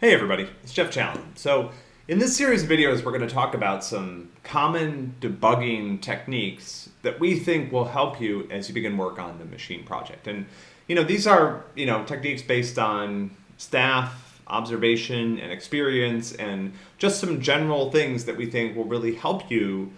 Hey everybody, it's Jeff Challen. So in this series of videos, we're going to talk about some common debugging techniques that we think will help you as you begin work on the machine project. And you know, these are you know techniques based on staff observation and experience and just some general things that we think will really help you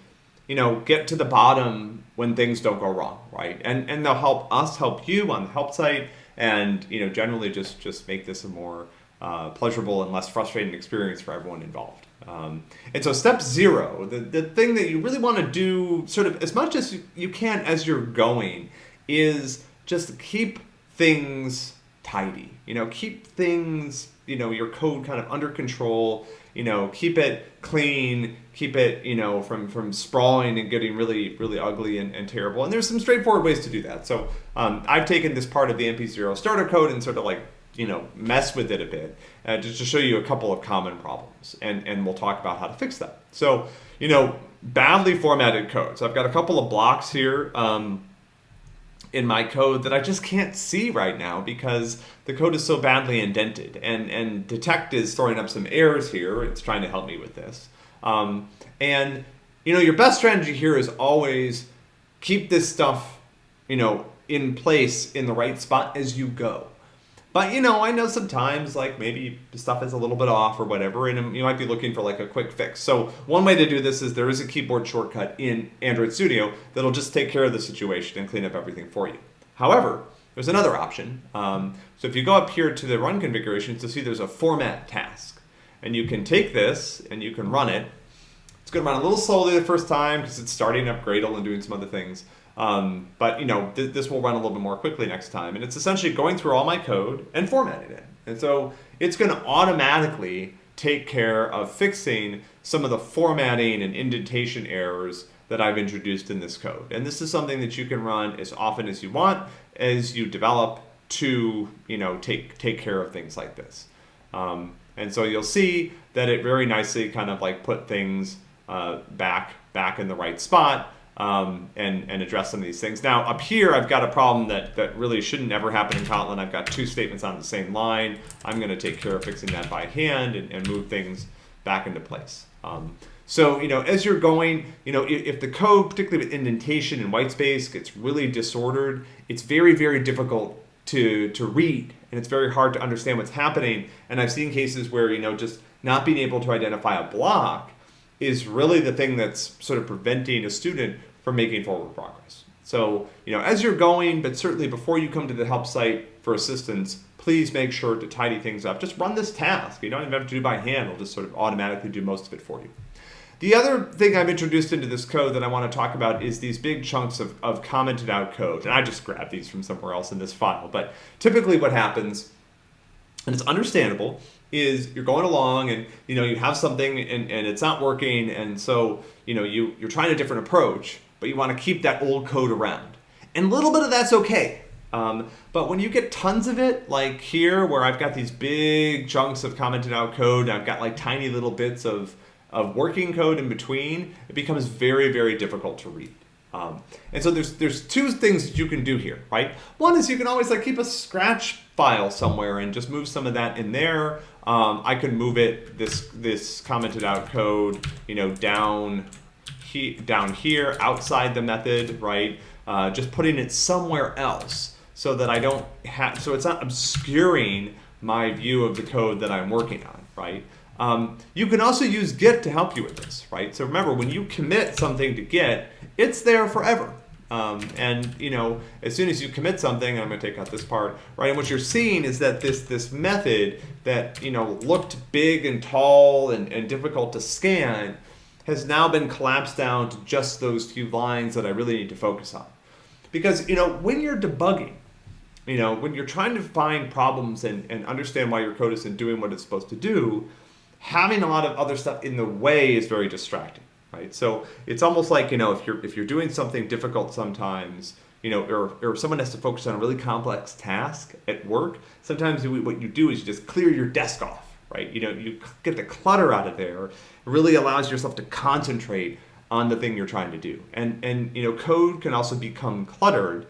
you know get to the bottom when things don't go wrong right and and they'll help us help you on the help site and you know generally just just make this a more uh, pleasurable and less frustrating experience for everyone involved. Um, and so step zero, the, the thing that you really want to do sort of as much as you can as you're going is just keep things tidy. You know, keep things, you know, your code kind of under control, you know, keep it clean, keep it, you know, from, from sprawling and getting really, really ugly and, and terrible. And there's some straightforward ways to do that. So um, I've taken this part of the MP0 starter code and sort of like you know, mess with it a bit, uh, just to show you a couple of common problems, and, and we'll talk about how to fix that. So, you know, badly formatted code. So I've got a couple of blocks here um, in my code that I just can't see right now because the code is so badly indented, and, and detekt is throwing up some errors here. It's trying to help me with this. Um, and, you know, your best strategy here is always keep this stuff, you know, in place in the right spot as you go. But you know, I know sometimes like maybe stuff is a little bit off or whatever, and you might be looking for like a quick fix. So one way to do this is there is a keyboard shortcut in Android Studio that'll just take care of the situation and clean up everything for you. However, there's another option. Um, so if you go up here to the run configurations, you'll see there's a format task. And you can take this and you can run it. It's going to run a little slowly the first time because it's starting up Gradle and doing some other things. Um, but you know, th this will run a little bit more quickly next time. And it's essentially going through all my code and formatting it. And so it's going to automatically take care of fixing some of the formatting and indentation errors that I've introduced in this code. And this is something that you can run as often as you want as you develop to, you know, take, take care of things like this. Um, and so you'll see that it very nicely kind of like put things uh, back, back in the right spot um, and, and address some of these things. Now up here, I've got a problem that, that really shouldn't ever happen in Kotlin. I've got two statements on the same line. I'm gonna take care of fixing that by hand and, and move things back into place. Um, so, you know, as you're going, you know, if, the code, particularly with indentation and white space, gets really disordered, it's very, very difficult to, to read and it's very hard to understand what's happening. And I've seen cases where, you know, just not being able to identify a block is really the thing that's sort of preventing a student for making forward progress. So, you know, as you're going, but certainly before you come to the help site for assistance, please make sure to tidy things up. Just run this task. You don't even have to do by hand. It'll just sort of automatically do most of it for you. The other thing I've introduced into this code that I want to talk about is these big chunks of, of commented out code. And I just grabbed these from somewhere else in this file. But typically what happens, and it's understandable, is you're going along and you know you have something and, and it's not working and so you know you, you're trying a different approach but you want to keep that old code around. And a little bit of that's okay. Um, but when you get tons of it, like here, where I've got these big chunks of commented out code, and I've got like tiny little bits of, of working code in between, it becomes very, very difficult to read. Um, and so there's there's two things you can do here, right? One is you can always like keep a scratch file somewhere and just move some of that in there. Um, I can move it this this commented out code, you know, down he, down here outside the method, right? Uh, just putting it somewhere else so that I don't have, so it's not obscuring my view of the code that I'm working on, right? Um, you can also use Git to help you with this, right? So remember, when you commit something to Git, it's there forever. Um, and you know, as soon as you commit something, I'm going to take out this part, right? And what you're seeing is that this this method that you know looked big and tall and, and difficult to scan has now been collapsed down to just those few lines that I really need to focus on. Because, you know, when you're debugging, you know, when you're trying to find problems and, and understand why your code isn't doing what it's supposed to do, having a lot of other stuff in the way is very distracting, right? So it's almost like, you know, if you're, if you're doing something difficult sometimes, you know, or, or someone has to focus on a really complex task at work, sometimes what you do is you just clear your desk off right? You know, you get the clutter out of there. It really allows yourself to concentrate on the thing you're trying to do. And, and you know, code can also become cluttered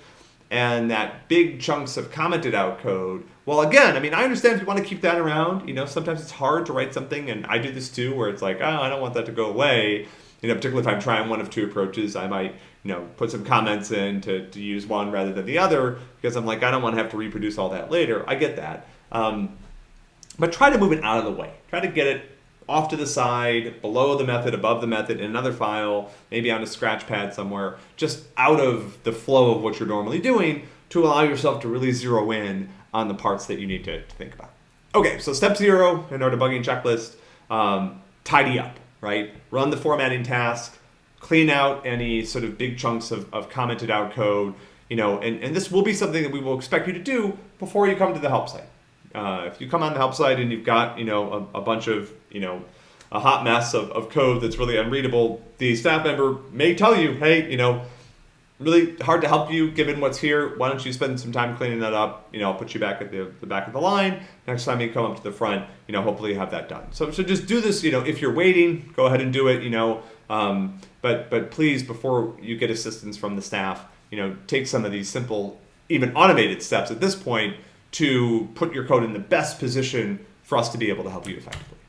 and that big chunks of commented out code. Well, again, I mean, I understand if you want to keep that around. You know, sometimes it's hard to write something, and I do this too, where it's like, oh, I don't want that to go away. You know, particularly if I'm trying one of two approaches, I might, you know, put some comments in to, to use one rather than the other because I'm like, I don't want to have to reproduce all that later. I get that. Um, but try to move it out of the way. Try to get it off to the side, below the method, above the method, in another file, maybe on a scratch pad somewhere, just out of the flow of what you're normally doing to allow yourself to really zero in on the parts that you need to, to think about. Okay, so step zero in our debugging checklist, um, tidy up, right? Run the formatting task, clean out any sort of big chunks of, of commented out code, you know, and, and this will be something that we will expect you to do before you come to the help site. Uh, if you come on the help site and you've got, you know, a, a bunch of, you know, a hot mess of, of code that's really unreadable, the staff member may tell you, hey, you know, really hard to help you given what's here. Why don't you spend some time cleaning that up? You know, I'll put you back at the, the back of the line. Next time you come up to the front, you know, hopefully you have that done. So, so just do this, you know, if you're waiting, go ahead and do it, you know, um, but, but please, before you get assistance from the staff, you know, take some of these simple, even automated steps at this point to put your code in the best position for us to be able to help you effectively.